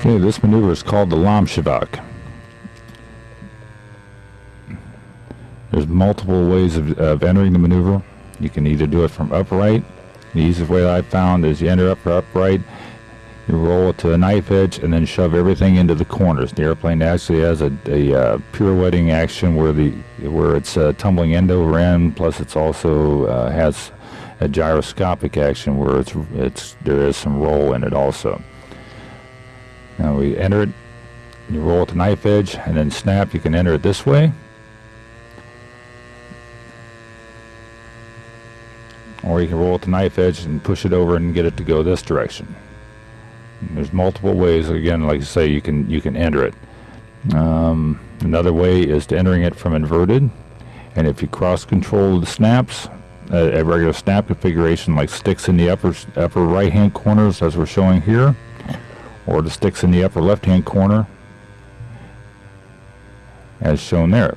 Okay, this maneuver is called the Lomcevak. There's multiple ways of, of entering the maneuver. You can either do it from upright. The easiest way I found is you enter up upright, you roll it to a knife edge, and then shove everything into the corners. The airplane actually has a, a uh, pirouetting action where the where it's uh, tumbling end over end. Plus, it's also uh, has a gyroscopic action where it's it's there is some roll in it also. Now we enter it, you roll it to knife edge, and then snap. You can enter it this way. Or you can roll it to knife edge and push it over and get it to go this direction. And there's multiple ways. Again, like I say, you can you can enter it. Um, another way is to entering it from inverted. And if you cross control the snaps, uh, a regular snap configuration like sticks in the upper upper right hand corners as we're showing here, or the sticks in the upper left hand corner as shown there.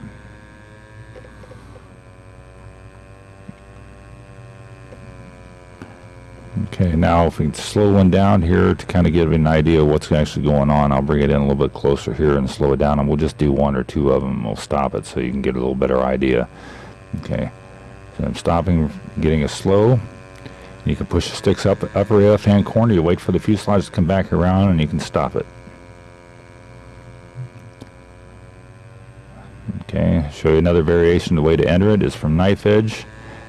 Okay, now if we slow one down here to kind of give an idea of what's actually going on, I'll bring it in a little bit closer here and slow it down, and we'll just do one or two of them, we'll stop it so you can get a little better idea. Okay, so I'm stopping, getting a slow. You can push the sticks up upper left hand corner, you wait for the fuselage to come back around, and you can stop it. Okay, show you another variation. The way to enter it is from knife edge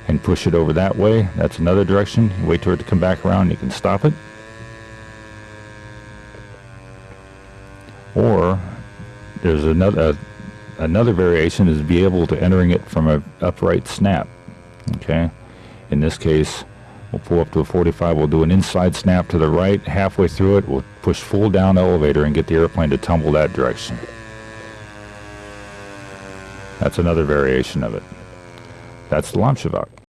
and push it over that way. That's another direction. You wait for it to come back around, you can stop it. Or there's another uh, another variation is be able to entering it from a upright snap. Okay, in this case, we'll pull up to a 45. We'll do an inside snap to the right. Halfway through it, we'll push full down elevator and get the airplane to tumble that direction. That's another variation of it. That's the Lomcevak.